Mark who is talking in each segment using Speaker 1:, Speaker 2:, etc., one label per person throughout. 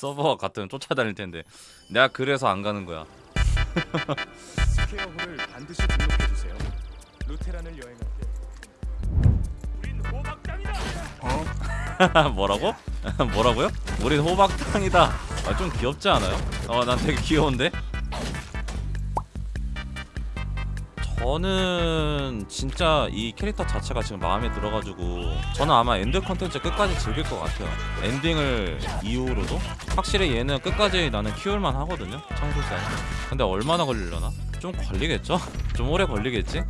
Speaker 1: 서버와 같으면 쫓아다닐 텐데 내가 그래서 안 가는 거야
Speaker 2: 스퀘어홀을 반드시 등록해 주세요. 루테란을 여행할 때 우린 호박당이다.
Speaker 1: 뭐라고? 뭐라고요? 우린 호박탕이다 아, 좀 귀엽지 않아요? 어, 난 되게 귀여운데? 저는 진짜 이 캐릭터 자체가 지금 마음에 들어가지고 저는 아마 end 컨텐츠 끝까지 즐길 것 같아요 엔딩을 이후로도 확실히 얘는 끝까지 나는 키울만 하거든요 청소살 근데 얼마나 걸리려나? 좀 걸리겠죠? 좀 오래 걸리겠지?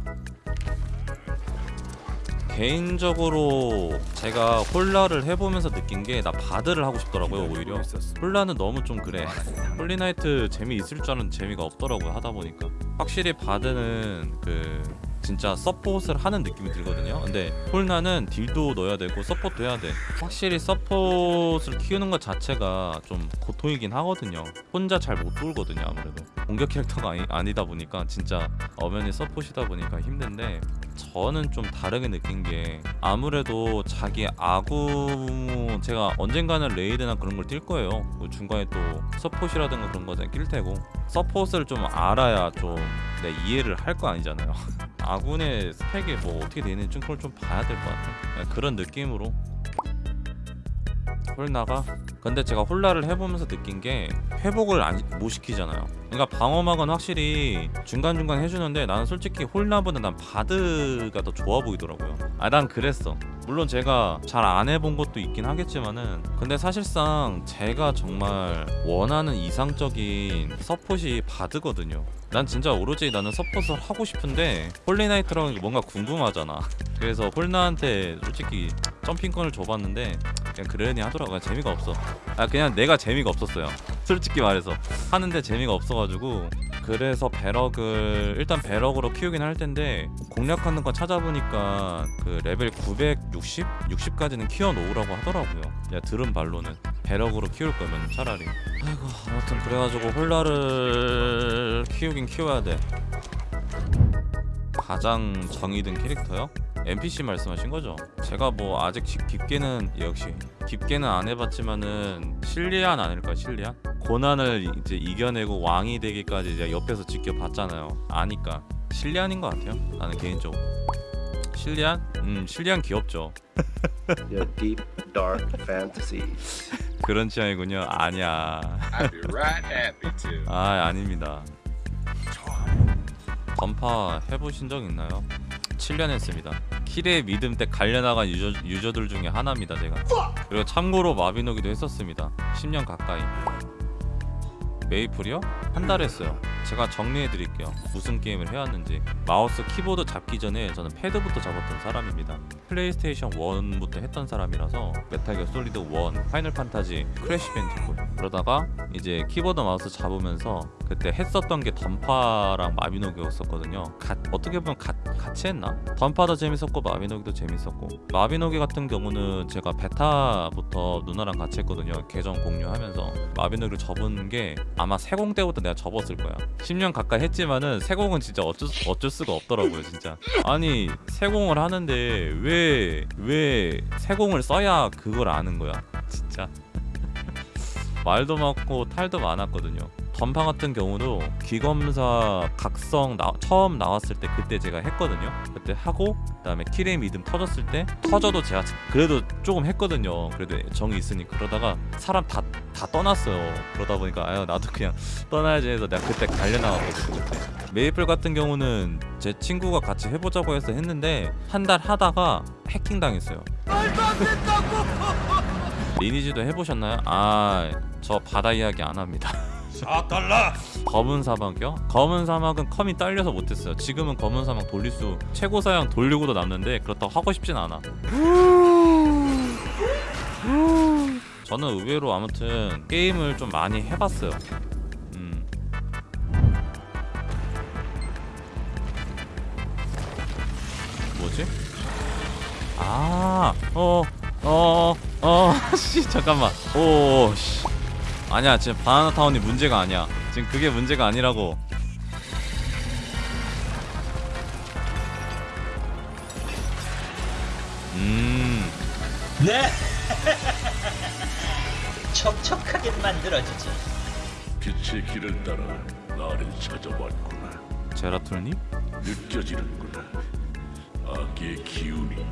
Speaker 1: 개인적으로 제가 홀나를 해보면서 느낀 게 나 바드를 하고 싶더라고요 오히려. 홀나는 너무 좀 그래. 홀리나이트 재미 있을 줄 알았는데 재미가 없더라고요 하다 보니까. 확실히 바드는 그 진짜 서폿을 하는 느낌이 들거든요. 근데 홀나는 딜도 넣어야 되고 서폿도 해야 돼. 확실히 서폿을 키우는 것 자체가 좀 고통이긴 하거든요. 혼자 잘 못 돌거든요 아무래도. 공격 캐릭터가 아니, 아니다 보니까 진짜 엄연히 서폿이다 보니까 힘든데 저는 좀 다르게 느낀 게 아무래도 자기 아구 제가 언젠가는 레이드나 그런 걸 뛸 거예요. 뭐 중간에 또 서폿이라든가 그런 거에 낄 테고. 서폿을 좀 알아야 좀 내 이해를 할 거 아니잖아요. 아군의 스펙이 뭐 어떻게 되는지 좀 그걸 좀 봐야 될 것 같아 그냥 그런 느낌으로. 홀 나가 근데 제가 홀라를 해보면서 느낀 게 회복을 안, 못 시키잖아요. 그러니까 방어막은 확실히 중간중간 해주는데 나는 솔직히 홀나보다 난 바드가 더 좋아 보이더라고요. 아 난 그랬어. 물론 제가 잘 안 해본 것도 있긴 하겠지만은 근데 사실상 제가 정말 원하는 이상적인 서폿이 바드거든요. 난 진짜 오로지 나는 서폿을 하고 싶은데 홀리나이트라는 게 뭔가 궁금하잖아. 그래서 홀나한테 솔직히 점핑권을 줘봤는데 그냥 그러니 하더라고요. 재미가 없어 아 그냥 내가 재미가 없었어요. 솔직히 말해서. 하는데 재미가 없어가지고. 그래서 배럭을 일단 배럭으로 키우긴 할 텐데 공략하는 거 찾아보니까 그 레벨 960? 60까지는 키워 놓으라고 하더라고요. 야 들은 말로는. 배럭으로 키울 거면 차라리. 아이고 아무튼 그래가지고 홀라를 키우긴 키워야 돼. 가장 정이 든 캐릭터요? NPC 말씀하신 거죠? 제가 뭐 아직 깊- 깊게는 역시 깊게는 안 해봤지만은 실리안 아닐까 실리안? 고난을 이제 이겨내고 왕이 되기까지 이제 옆에서 지켜봤잖아요 아니까 실리안인 것 같아요 나는 개인적으로 실리안? 음 실리안 귀엽죠
Speaker 3: Your deep, dark fantasies.
Speaker 1: 그런 취향이군요 아니야
Speaker 4: I'd be right happy to.
Speaker 1: 아 아닙니다 던파 해보신 적 있나요? 7년 했습니다. 키리의 믿음 때 갈려나간 유저, 유저들 중에 하나입니다 제가. 그리고 참고로 마비노기도 했었습니다. 10년 가까이. 메이플이요? 한 달 했어요. 제가 정리해 드릴게요. 무슨 게임을 해왔는지. 마우스 키보드 잡기 전에 저는 패드부터 잡았던 사람입니다. 플레이스테이션 1부터 했던 사람이라서 Metal Gear Solid 1, Final Fantasy, Crash Bandicoot 그러다가 이제 키보드 마우스 잡으면서 그때 했었던 게 던파랑 마비노기였었거든요. 가, 어떻게 보면 가, 같이 했나? 던파도 재밌었고 마비노기도 재밌었고. 마비노기 같은 경우는 제가 베타부터 누나랑 같이 했거든요. 계정 공유하면서. 마비노기를 접은 게 아마 세공 때부터 내가 접었을 거야. 10년 가까이 했지만은 세공은 진짜 어쩔, 수- 어쩔 수가 없더라고요 진짜. 아니 세공을 하는데 왜 왜 세공을 써야 그걸 아는 거야 진짜. 말도 많고 탈도 많았거든요. 던파 같은 경우도 귀검사 각성 나, 처음 나왔을 때 그때 제가 했거든요. 그때 하고 그 다음에 킬의 믿음 터졌을 때 터져도 제가 그래도 조금 했거든요. 그래도 정이 있으니 그러다가 사람 다 다 떠났어요. 그러다 보니까 아유 나도 그냥 떠나야지 해서 내가 그때 갈려 나갔거든요. 그때. 메이플 같은 경우는 제 친구가 같이 해보자고 해서 했는데 한 달 하다가 해킹 당했어요. 리니지도 해보셨나요? 아, 저 바다 이야기 안 합니다.
Speaker 2: 4달러.
Speaker 1: 검은 사막이요? 검은 사막은 컴이 딸려서 못했어요. 지금은 검은 사막 돌릴 수 최고 사양 돌리고도 남는데 그렇다고 하고 싶진 않아. 저는 의외로 아무튼 게임을 좀 많이 해봤어요. 음. 아, 어, 어, 어, 씨, 잠깐만. 오, 씨. 아니야, 지금 바나나 타운이 문제가 아니야. 지금 그게 문제가 아니라고. 음,
Speaker 5: 촉촉하게 만들어주지.
Speaker 6: 빛의 길을 따라 나를 찾아왔구나.
Speaker 1: 제라툴님?
Speaker 6: 느껴지는구나. 악의 기운이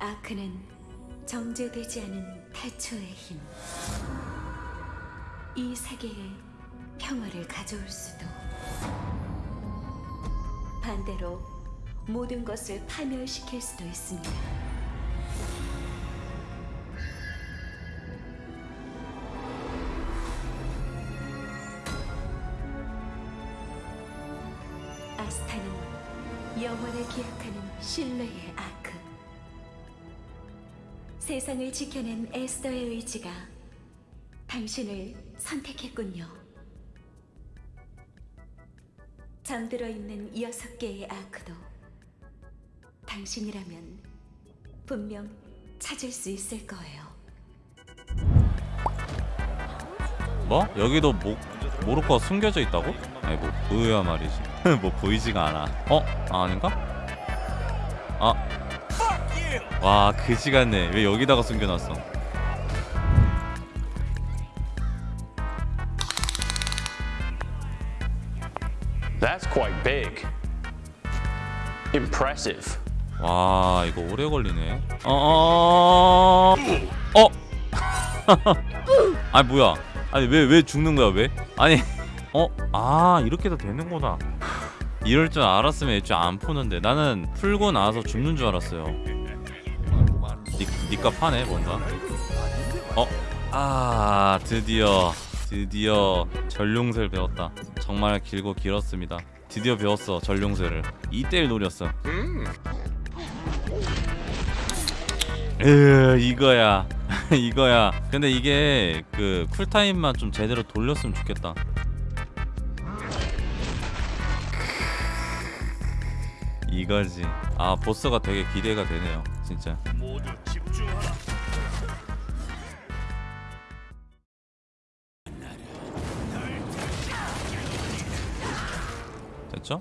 Speaker 7: 아크는 정제되지 않은 태초의 힘. 이 세계에 평화를 가져올 수도. 반대로 모든 것을 파멸시킬 수도 있습니다. 아스타는 영원을 기약하는 신뢰의 아크. 세상을 지켜낸 에스더의 의지가 당신을 선택했군요. 잠들어 있는 여섯 개의 아크도 당신이라면 분명 찾을 수 있을 거예요.
Speaker 1: 뭐? 여기도 모, 모로코가 숨겨져 있다고? 아니 뭐 보여야 말이지 뭐 보이지가 않아 어? 아, 아닌가? 아. 와 그지 같네 왜 여기다가 숨겨놨어
Speaker 8: That's quite big. Impressive.
Speaker 1: 와 이거 오래 걸리네 어 어어어 어? 아니 뭐야 아니 왜 왜 죽는 거야 왜? 아니 어? 아 이렇게도 되는구나 이럴 줄 알았으면 애초에 안 푸는데 나는 풀고 나서 죽는 줄 알았어요. 니, 니값 하네 뭔가? 어? 아 드디어 드디어 전룡쇠를 배웠다. 정말 길고 길었습니다. 드디어 배웠어 전룡쇠를. 2대1 노렸어. 으 이거야. 이거야. 근데 이게 그 쿨타임만 좀 제대로 돌렸으면 좋겠다 이거지 아 보스가 되게 기대가 되네요 진짜. 됐죠?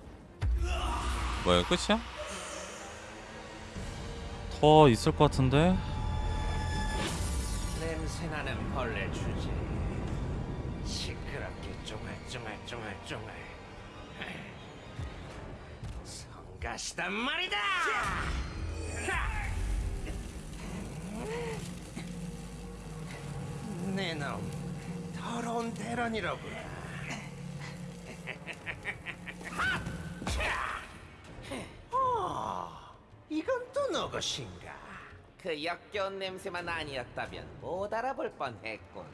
Speaker 1: 뭐야 끝이야? 더 있을 것 같은데
Speaker 5: 냄새나는 벌레 주제. 시끄럽게 쫑알쫑알쫑알쫑알. 가시단 말이다. 내놈 더러운 대란이라고요. 어, 이건 또 누구신가?
Speaker 9: 그 역겨운 냄새만 아니었다면 못 알아볼 뻔했군.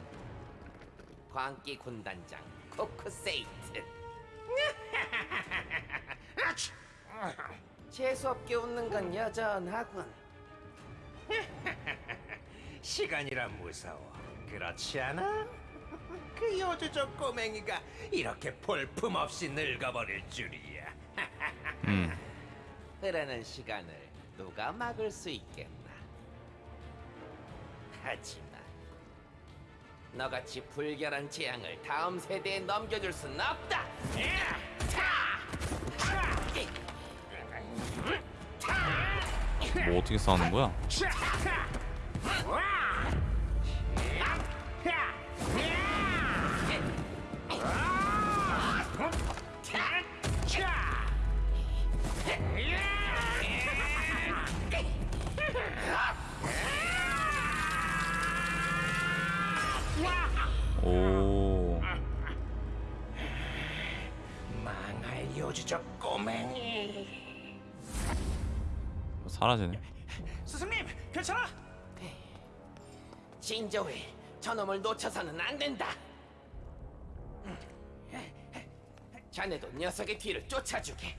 Speaker 9: 광기 군단장 코크세이트. 재수없게 웃는 건 여전하군.
Speaker 5: 시간이란 무서워. 그렇지 않아? 그 요주족 꼬맹이가 이렇게 볼품없이 늙어버릴 줄이야.
Speaker 1: 음
Speaker 9: 흐르는 시간을 누가 막을 수 있겠나? 하지만 너같이 불결한 재앙을 다음 세대에 넘겨줄 순 없다.
Speaker 1: 뭐 어떻게 싸우는 거야?
Speaker 5: 요주족 꼬맹이.
Speaker 1: 사라지네
Speaker 2: 스승님, 괜찮아?
Speaker 9: 진저웨, 저놈을 놓쳐서는 안 된다. 자네도 녀석의 뒤를 쫓아주게.